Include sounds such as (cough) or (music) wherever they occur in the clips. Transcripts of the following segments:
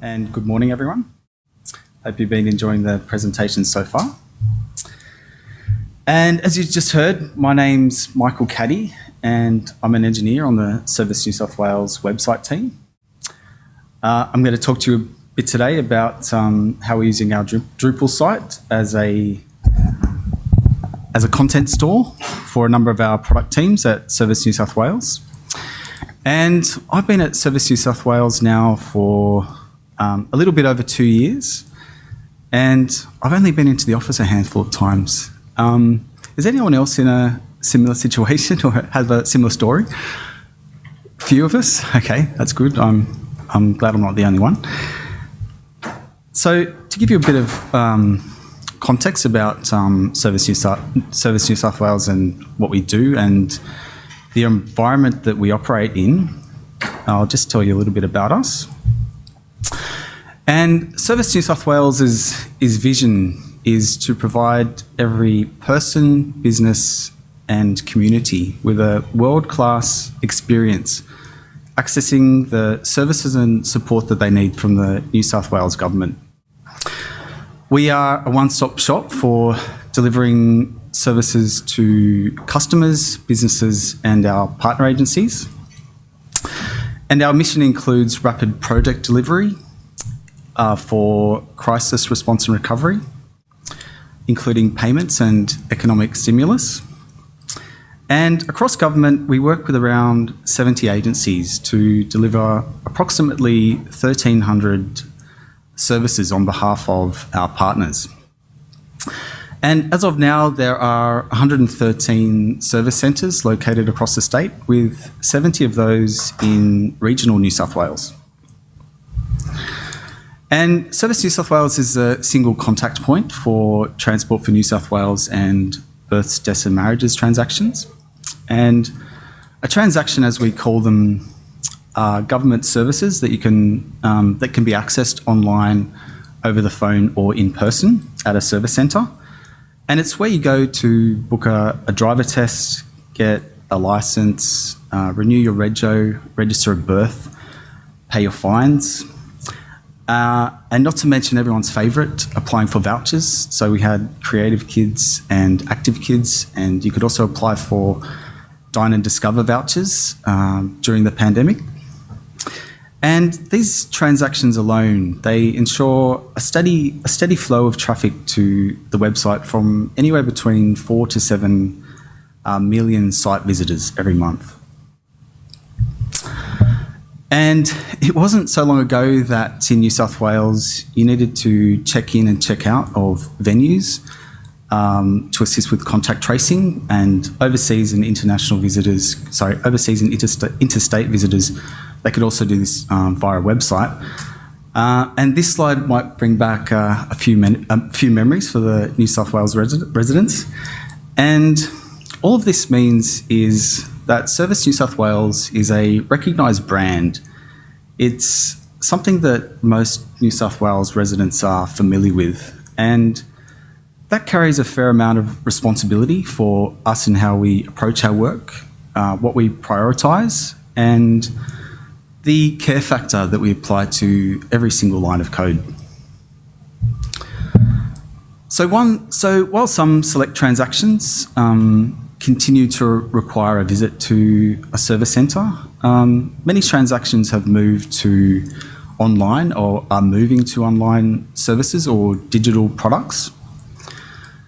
and good morning, everyone. Hope you've been enjoying the presentation so far. And as you just heard, my name's Michael Caddy, and I'm an engineer on the Service New South Wales website team. Uh, I'm going to talk to you a bit today about um, how we're using our Drupal site as a as a content store for a number of our product teams at Service New South Wales. And I've been at Service New South Wales now for um, a little bit over two years, and I've only been into the office a handful of times. Um, is anyone else in a similar situation or have a similar story? Few of us? Okay, that's good. I'm, I'm glad I'm not the only one. So to give you a bit of um, context about um, Service, New Service New South Wales and what we do and the environment that we operate in, I'll just tell you a little bit about us. And Service New South Wales' is, is vision is to provide every person, business and community with a world-class experience accessing the services and support that they need from the New South Wales Government. We are a one-stop shop for delivering services to customers, businesses and our partner agencies. And our mission includes rapid project delivery uh, for crisis response and recovery, including payments and economic stimulus. And across government, we work with around 70 agencies to deliver approximately 1,300 services on behalf of our partners. And as of now, there are 113 service centres located across the state, with 70 of those in regional New South Wales. And Service New South Wales is a single contact point for Transport for New South Wales and births, deaths and marriages transactions. And a transaction, as we call them, are government services that you can um, that can be accessed online, over the phone, or in person at a service centre. And it's where you go to book a, a driver test, get a license, uh, renew your rego, register a birth, pay your fines, uh, and not to mention everyone's favourite, applying for vouchers. So we had creative kids and active kids, and you could also apply for Dine and Discover vouchers um, during the pandemic. And these transactions alone, they ensure a steady, a steady flow of traffic to the website from anywhere between four to seven uh, million site visitors every month. And it wasn't so long ago that in New South Wales you needed to check in and check out of venues um, to assist with contact tracing and overseas and international visitors, sorry, overseas and interstate, interstate visitors, they could also do this um, via a website. Uh, and this slide might bring back uh, a, few a few memories for the New South Wales residents. And all of this means is that Service New South Wales is a recognised brand. It's something that most New South Wales residents are familiar with and that carries a fair amount of responsibility for us in how we approach our work, uh, what we prioritise and the care factor that we apply to every single line of code. So one, so while some select transactions um, continue to require a visit to a service centre. Um, many transactions have moved to online or are moving to online services or digital products.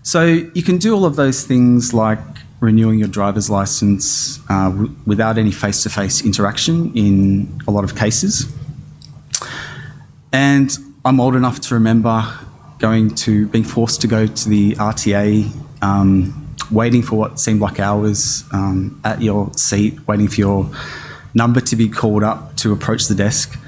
So you can do all of those things like renewing your driver's license uh, without any face-to-face -face interaction in a lot of cases. And I'm old enough to remember going to being forced to go to the RTA um, waiting for what seemed like hours um, at your seat, waiting for your number to be called up to approach the desk.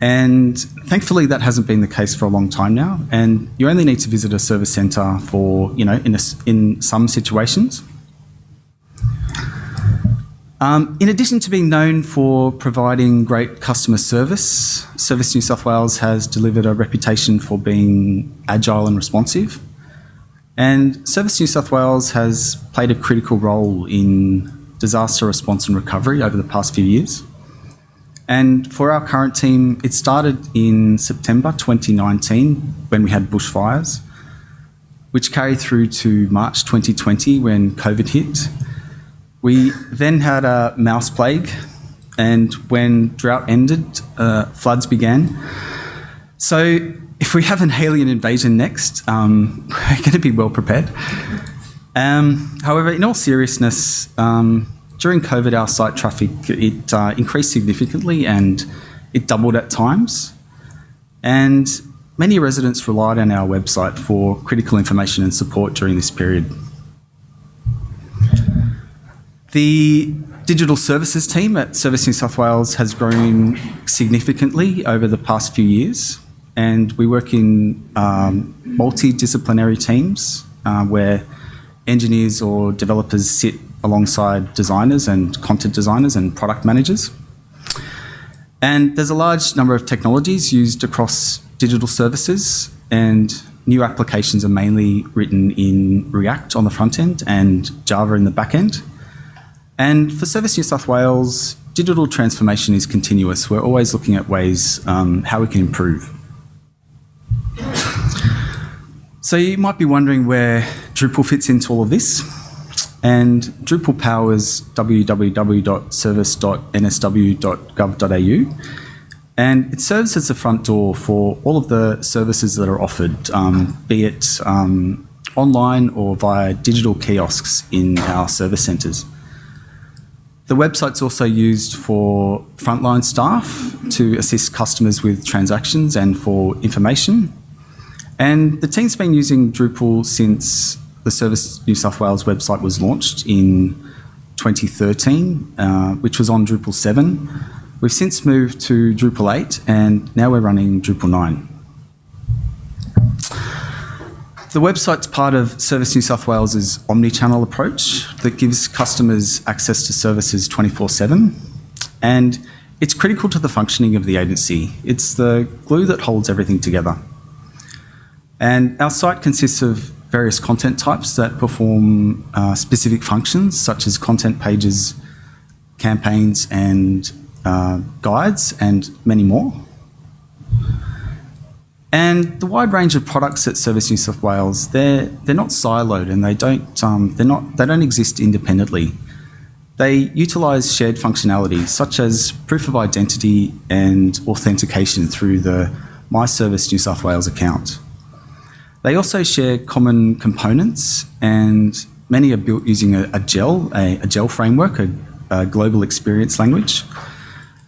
And thankfully, that hasn't been the case for a long time now. And you only need to visit a service centre for, you know, in, a, in some situations. Um, in addition to being known for providing great customer service, Service New South Wales has delivered a reputation for being agile and responsive. And Service New South Wales has played a critical role in disaster response and recovery over the past few years. And for our current team, it started in September 2019 when we had bushfires, which carried through to March 2020 when COVID hit. We then had a mouse plague, and when drought ended, uh, floods began. So if we have an alien invasion next, um, (laughs) we're going to be well prepared. Um, however, in all seriousness, um, during COVID, our site traffic it uh, increased significantly and it doubled at times. And many residents relied on our website for critical information and support during this period. The digital services team at Service New South Wales has grown significantly over the past few years, and we work in um, multidisciplinary teams uh, where engineers or developers sit alongside designers and content designers and product managers. And there's a large number of technologies used across digital services and new applications are mainly written in React on the front end and Java in the back end. And for Service New South Wales, digital transformation is continuous. We're always looking at ways um, how we can improve. So you might be wondering where Drupal fits into all of this. And Drupal powers www.service.nsw.gov.au. And it serves as the front door for all of the services that are offered, um, be it um, online or via digital kiosks in our service centres. The website's also used for frontline staff to assist customers with transactions and for information. And the team's been using Drupal since the Service New South Wales website was launched in 2013, uh, which was on Drupal 7. We've since moved to Drupal 8 and now we're running Drupal 9. The website's part of Service New South Wales's omni-channel approach that gives customers access to services 24-7 and it's critical to the functioning of the agency. It's the glue that holds everything together. And our site consists of various content types that perform uh, specific functions such as content pages, campaigns and uh, guides and many more. And the wide range of products at Service New South Wales, they're, they're not siloed and they don't, um, they're not, they don't exist independently. They utilise shared functionality such as proof of identity and authentication through the My Service New South Wales account. They also share common components and many are built using a, a GEL, a, a, GEL framework, a, a global experience language.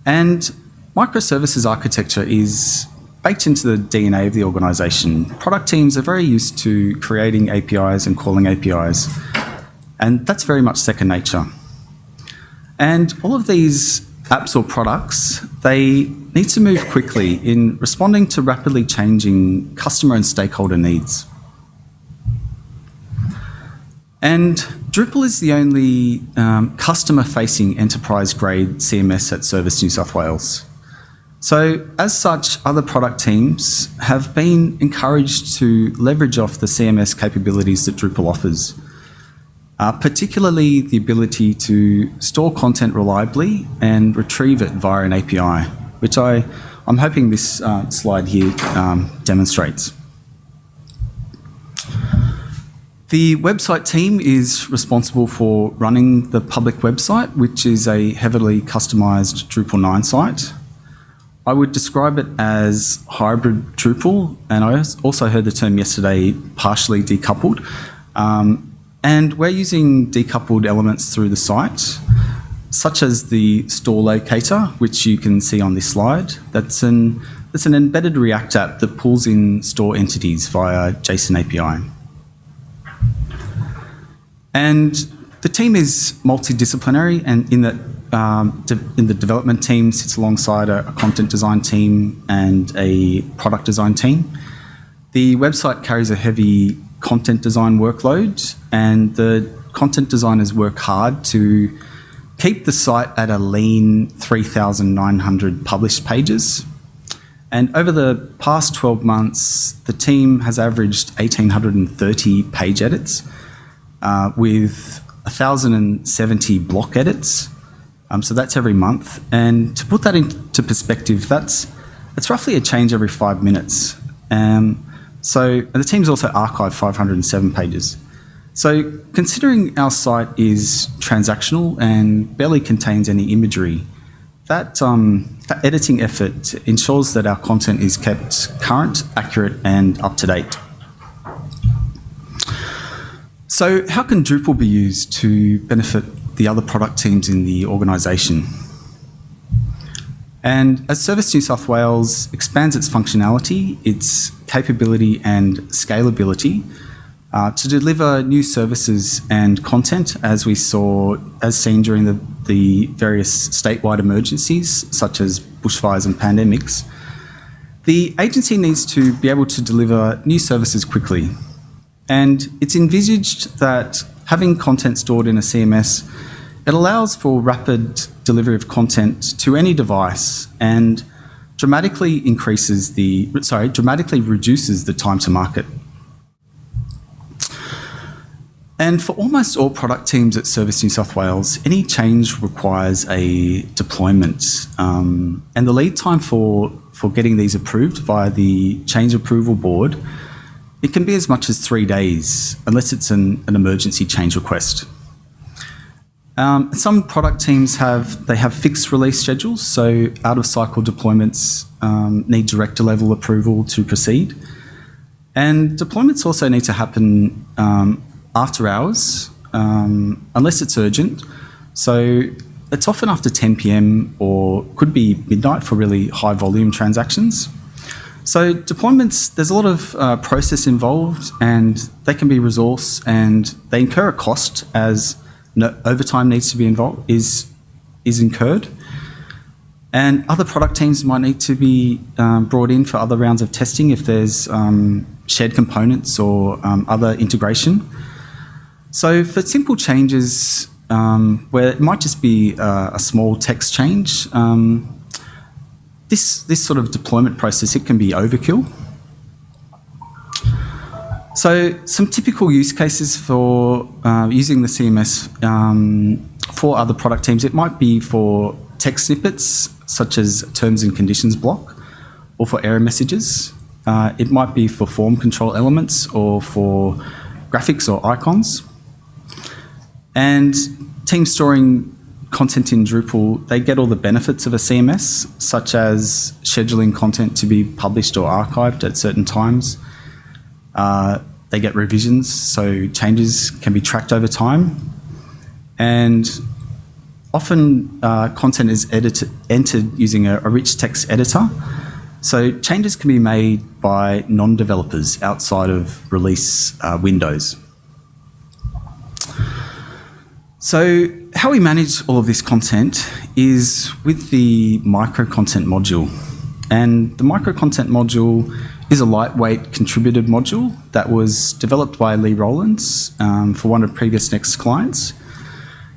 And microservices architecture is baked into the DNA of the organisation. Product teams are very used to creating APIs and calling APIs, and that's very much second nature. And all of these apps or products, they need to move quickly in responding to rapidly changing customer and stakeholder needs. And Drupal is the only um, customer-facing enterprise-grade CMS at Service New South Wales. So as such, other product teams have been encouraged to leverage off the CMS capabilities that Drupal offers uh, particularly the ability to store content reliably and retrieve it via an API, which I, I'm hoping this uh, slide here um, demonstrates. The website team is responsible for running the public website, which is a heavily customised Drupal 9 site. I would describe it as hybrid Drupal, and I also heard the term yesterday, partially decoupled. Um, and we're using decoupled elements through the site, such as the store locator, which you can see on this slide. That's an, that's an embedded React app that pulls in store entities via JSON API. And the team is multidisciplinary and in that um, in the development team sits alongside a, a, content design team and a product design team. The website carries a heavy content design workload and the content designers work hard to keep the site at a lean 3,900 published pages. And over the past 12 months, the team has averaged 1,830 page edits uh, with 1,070 block edits Um, so that's every month. And to put that into perspective, that's, that's roughly a change every five minutes. Um, so the team's also archived 507 pages. So considering our site is transactional and barely contains any imagery, that, um, that editing effort ensures that our content is kept current, accurate and up to date. So how can Drupal be used to benefit the other product teams in the organisation? And as Service New South Wales expands its functionality, its capability and scalability uh, to deliver new services and content as we saw, as seen during the, the various statewide emergencies such as bushfires and pandemics, the agency needs to be able to deliver new services quickly. And it's envisaged that having content stored in a CMS it allows for rapid delivery of content to any device and dramatically increases the, sorry, dramatically reduces the time to market. And for almost all product teams at Service New South Wales, any change requires a deployment. Um, and the lead time for, for getting these approved via the change approval board, it can be as much as three days, unless it's an, an emergency change request. Um, some product teams have they have fixed release schedules, so out of cycle deployments um, need director level approval to proceed, and deployments also need to happen um, after hours um, unless it's urgent. So it's often after 10 p.m. or could be midnight for really high volume transactions. So deployments, there's a lot of uh, process involved, and they can be resource and they incur a cost as no, overtime needs to be involved is is incurred, and other product teams might need to be um, brought in for other rounds of testing if there's um, shared components or um, other integration. So for simple changes um, where it might just be uh, a small text change, um, this this sort of deployment process it can be overkill. So some typical use cases for uh, using the CMS um, for other product teams, it might be for text snippets, such as terms and conditions block, or for error messages. Uh, it might be for form control elements or for graphics or icons. And teams storing content in Drupal, they get all the benefits of a CMS, such as scheduling content to be published or archived at certain times, uh, they get revisions, so changes can be tracked over time. And often uh, content is edited, entered using a, a rich text editor. So changes can be made by non-developers outside of release uh, windows. So how we manage all of this content is with the micro content module. And the micro content module is a lightweight contributed module that was developed by Lee Rowlands um, for one of PreviousNext clients.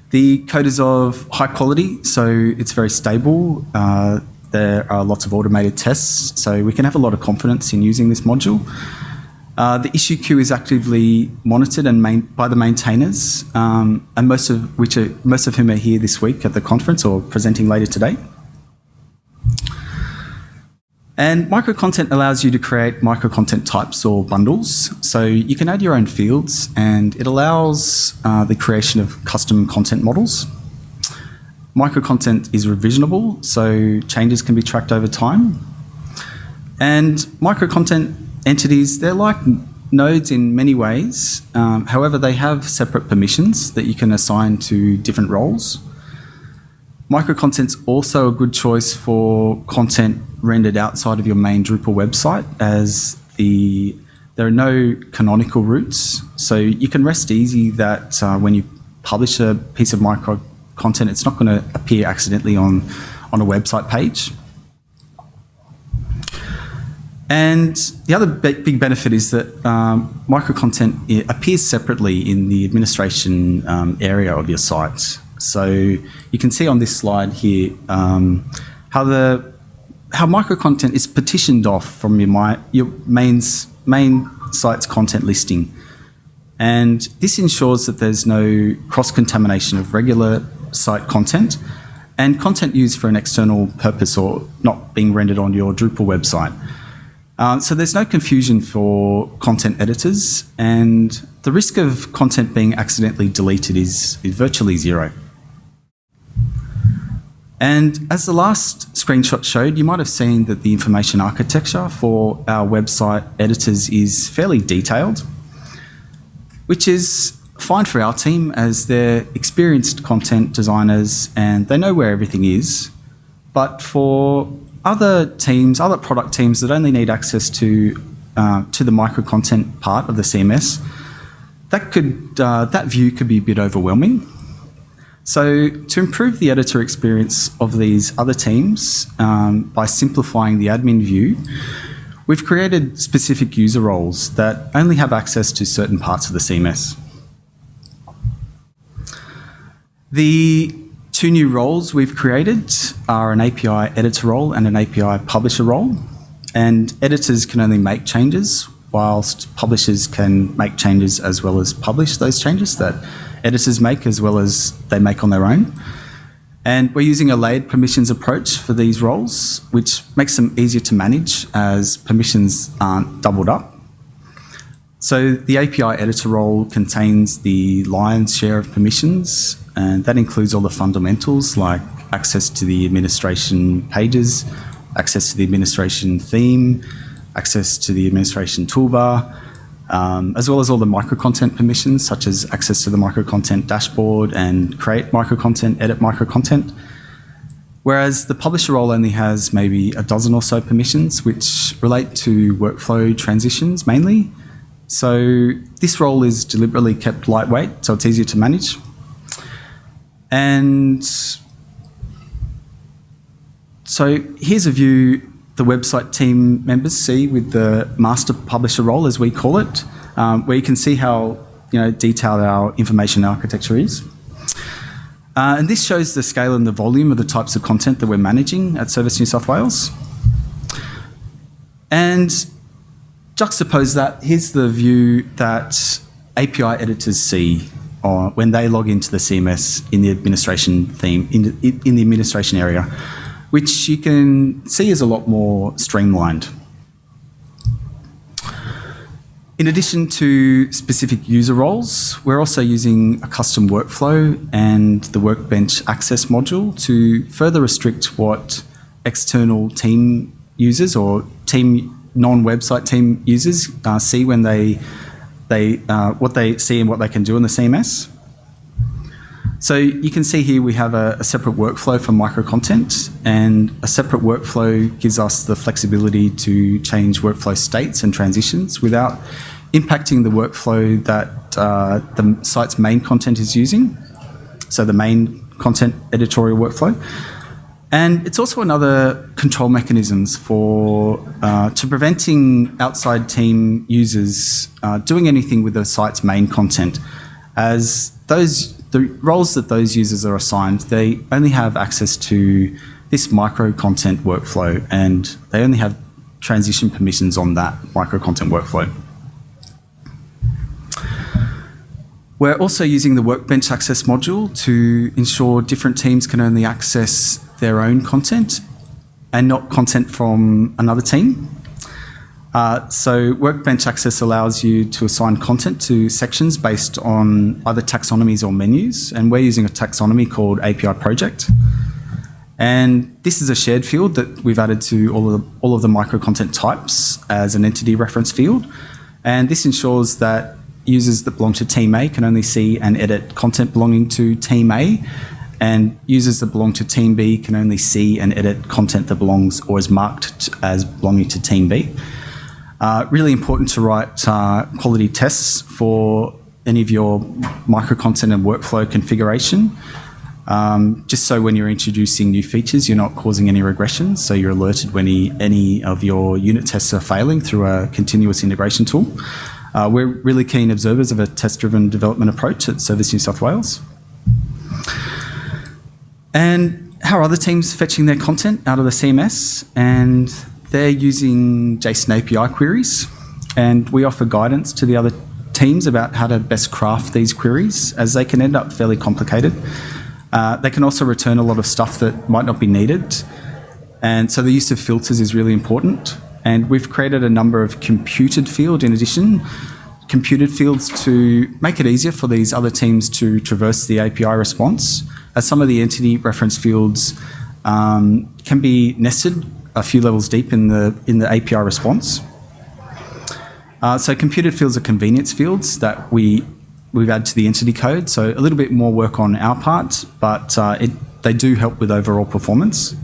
The code is of high quality, so it's very stable. Uh, there are lots of automated tests, so we can have a lot of confidence in using this module. Uh, the issue queue is actively monitored and by the maintainers, um, and most of which are, most of whom are here this week at the conference or presenting later today. And micro content allows you to create micro content types or bundles. So you can add your own fields and it allows uh, the creation of custom content models. Micro content is revisionable, so changes can be tracked over time. And micro content entities, they're like nodes in many ways. Um, however, they have separate permissions that you can assign to different roles. Micro content's also a good choice for content rendered outside of your main Drupal website as the there are no canonical routes. So you can rest easy that uh, when you publish a piece of micro content, it's not going to appear accidentally on, on a website page. And the other big benefit is that um, micro content appears separately in the administration um, area of your site. So you can see on this slide here um, how the how micro content is partitioned off from your, my, your mains, main site's content listing. And this ensures that there's no cross-contamination of regular site content and content used for an external purpose or not being rendered on your Drupal website. Uh, so there's no confusion for content editors, and the risk of content being accidentally deleted is, is virtually zero. And as the last screenshot showed, you might have seen that the information architecture for our website editors is fairly detailed, which is fine for our team as they're experienced content designers and they know where everything is. But for other teams, other product teams that only need access to uh, to the micro content part of the CMS, that could uh, that view could be a bit overwhelming. So to improve the editor experience of these other teams um, by simplifying the admin view, we've created specific user roles that only have access to certain parts of the CMS. The two new roles we've created are an API editor role and an API publisher role. And editors can only make changes, whilst publishers can make changes as well as publish those changes that editors make as well as they make on their own. And we're using a layered permissions approach for these roles, which makes them easier to manage as permissions aren't doubled up. So the API editor role contains the lion's share of permissions, and that includes all the fundamentals like access to the administration pages, access to the administration theme, access to the administration toolbar, um, as well as all the micro content permissions, such as access to the micro content dashboard and create micro content, edit micro content. Whereas the publisher role only has maybe a dozen or so permissions, which relate to workflow transitions mainly, so this role is deliberately kept lightweight, so it's easier to manage. And so here's a view the website team members see with the master publisher role, as we call it, um, where you can see how you know, detailed our information architecture is. Uh, and this shows the scale and the volume of the types of content that we're managing at Service New South Wales. And juxtapose that, here's the view that API editors see uh, when they log into the CMS in the administration theme, in the, in the administration area, which you can see is a lot more streamlined. In addition to specific user roles, we're also using a custom workflow and the Workbench Access module to further restrict what external team users or team non-website team users uh, see when they they uh, what they see and what they can do in the CMS. So you can see here we have a, a, separate workflow for micro content and a separate workflow gives us the flexibility to change workflow states and transitions without impacting the workflow that uh, the site's main content is using. So the main content editorial workflow. And it's also another control mechanisms for uh, to preventing outside team users uh, doing anything with the site's main content, as those the roles that those users are assigned, they only have access to this micro content workflow, and they only have transition permissions on that micro content workflow. We're also using the Workbench Access module to ensure different teams can only access their own content and not content from another team. Uh, so Workbench Access allows you to assign content to sections based on either taxonomies or menus, and we're using a taxonomy called API Project. And this is a shared field that we've added to all of the, all of the micro content types as an entity reference field. And this ensures that users that belong to Team A can only see and edit content belonging to Team A, and users that belong to Team B can only see and edit content that belongs or is marked as belonging to Team B. Uh, really important to write uh, quality tests for any of your micro content and workflow configuration. Um, just so when you're introducing new features, you're not causing any regressions. So you're alerted when any, any of your unit tests are failing through a continuous integration tool. Uh, we're really keen observers of a test-driven development approach at Service New South Wales. And how are other teams fetching their content out of the CMS? And they're using JSON API queries. And we offer guidance to the other teams about how to best craft these queries, as they can end up fairly complicated. Uh, they can also return a lot of stuff that might not be needed. And so the use of filters is really important. And we've created a number of computed field in addition, computed fields to make it easier for these other teams to traverse the API response. As some of the entity reference fields um, can be nested a few levels deep in the in the API response. Uh, so computed fields are convenience fields that we we've added to the entity code. So a little bit more work on our part, but uh, it, they do help with overall performance.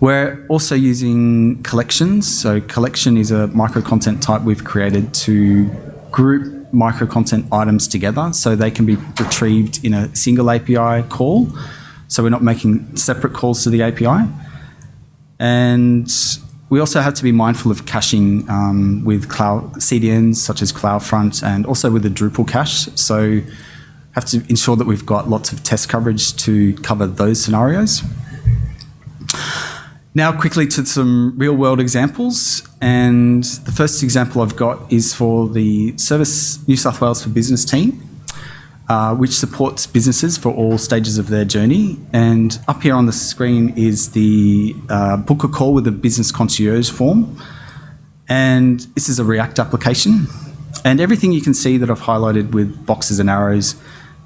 We're also using collections. So collection is a micro content type we've created to group micro content items together so they can be retrieved in a single API call. So we're not making separate calls to the API. And we also have to be mindful of caching um, with cloud CDNs such as CloudFront and also with the Drupal cache. So have to ensure that we've got lots of test coverage to cover those scenarios. Now quickly to some real world examples. And the first example I've got is for the Service New South Wales for Business team, uh, which supports businesses for all stages of their journey. And up here on the screen is the uh, book a call with a business concierge form. And this is a React application. And everything you can see that I've highlighted with boxes and arrows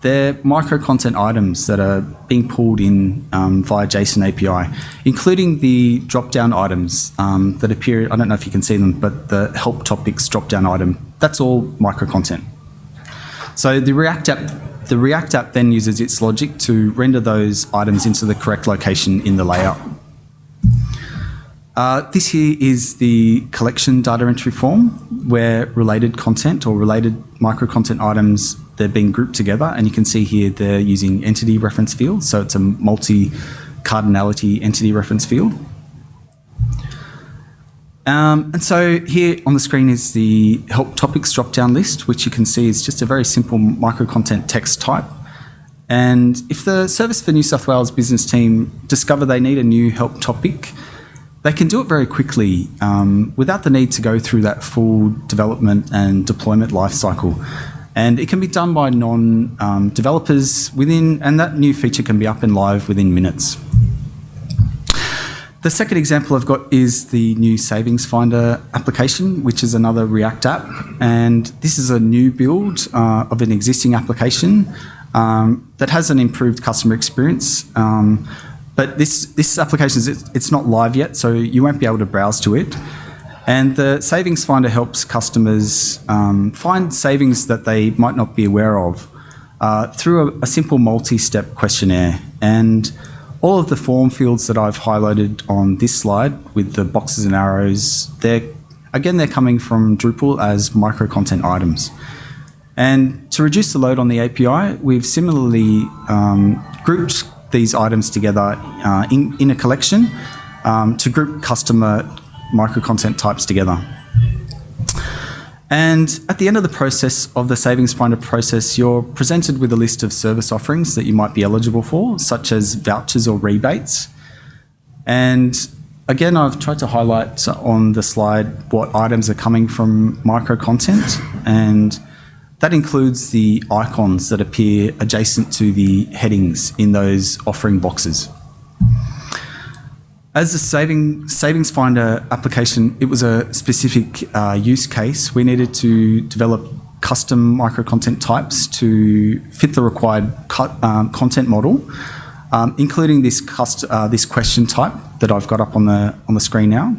they're micro content items that are being pulled in um, via JSON API, including the drop down items um, that appear. I don't know if you can see them, but the help topics drop down item, that's all micro content. So the React app, the React app then uses its logic to render those items into the correct location in the layout. Uh, this here is the collection data entry form where related content or related micro content items they're being grouped together. And you can see here they're using entity reference field. So it's a multi cardinality entity reference field um, and so here on the screen is the help topics drop down list which you can see is just a very simple micro content text type and if the service for New South Wales business team discover they need a new help topic they can do it very quickly um, without the need to go through that full development and deployment lifecycle. And it can be done by non-developers um, within, and that new feature can be up and live within minutes. The second example I've got is the new Savings Finder application, which is another React app. And this is a new build uh, of an existing application um, that has an improved customer experience. Um, but this, this application, is, it's not live yet, so you won't be able to browse to it. And the Savings Finder helps customers um, find savings that they might not be aware of uh, through a, a simple multi-step questionnaire. And all of the form fields that I've highlighted on this slide with the boxes and arrows, they're again, they're coming from Drupal as micro content items. And to reduce the load on the API, we've similarly um, grouped these items together uh, in, in a collection um, to group customer micro content types together. And at the end of the process of the Savings Finder process, you're presented with a list of service offerings that you might be eligible for, such as vouchers or rebates. And again, I've tried to highlight on the slide what items are coming from micro content. And that includes the icons that appear adjacent to the headings in those offering boxes. As a saving, Savings Finder application, it was a specific uh, use case. We needed to develop custom micro content types to fit the required um, content model, um, including this, uh, this question type that I've got up on the, on the screen now.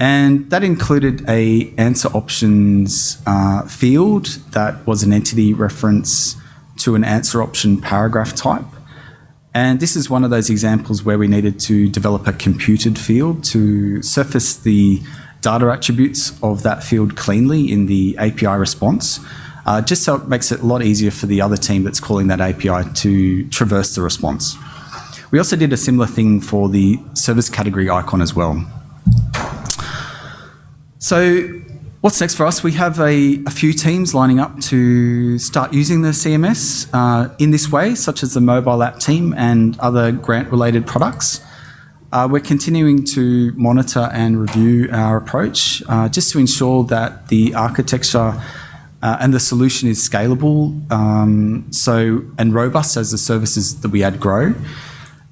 And that included a answer options uh, field that was an entity reference to an answer option paragraph type. And this is one of those examples where we needed to develop a computed field to surface the data attributes of that field cleanly in the API response, uh, just so it makes it a lot easier for the other team that's calling that API to traverse the response. We also did a similar thing for the service category icon as well. So what's next for us? We have a, a few teams lining up to start using the CMS uh, in this way, such as the mobile app team and other grant-related products. Uh, we're continuing to monitor and review our approach uh, just to ensure that the architecture Uh, and the solution is scalable um, so and robust as the services that we add grow.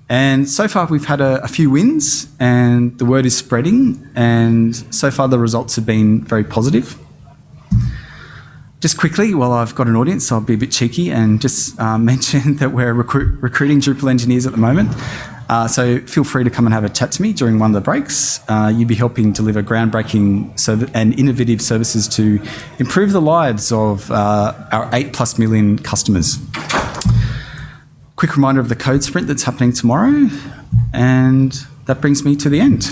And so far, we've had a, a, few wins, and the word is spreading. And so far, the results have been very positive. Just quickly, while I've got an audience, I'll be a bit cheeky and just uh, (laughs) mention that we're recruit, recruiting Drupal engineers at the moment. Uh, so feel free to come and have a chat to me during one of the breaks. Uh, you'll be helping deliver groundbreaking and innovative services to improve the lives of uh, our eight plus million customers. Quick reminder of the code sprint that's happening tomorrow, and that brings me to the end.